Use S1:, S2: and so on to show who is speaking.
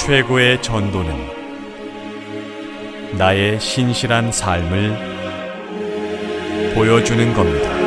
S1: 최고의 전도는 나의 신실한 삶을 보여주는 겁니다.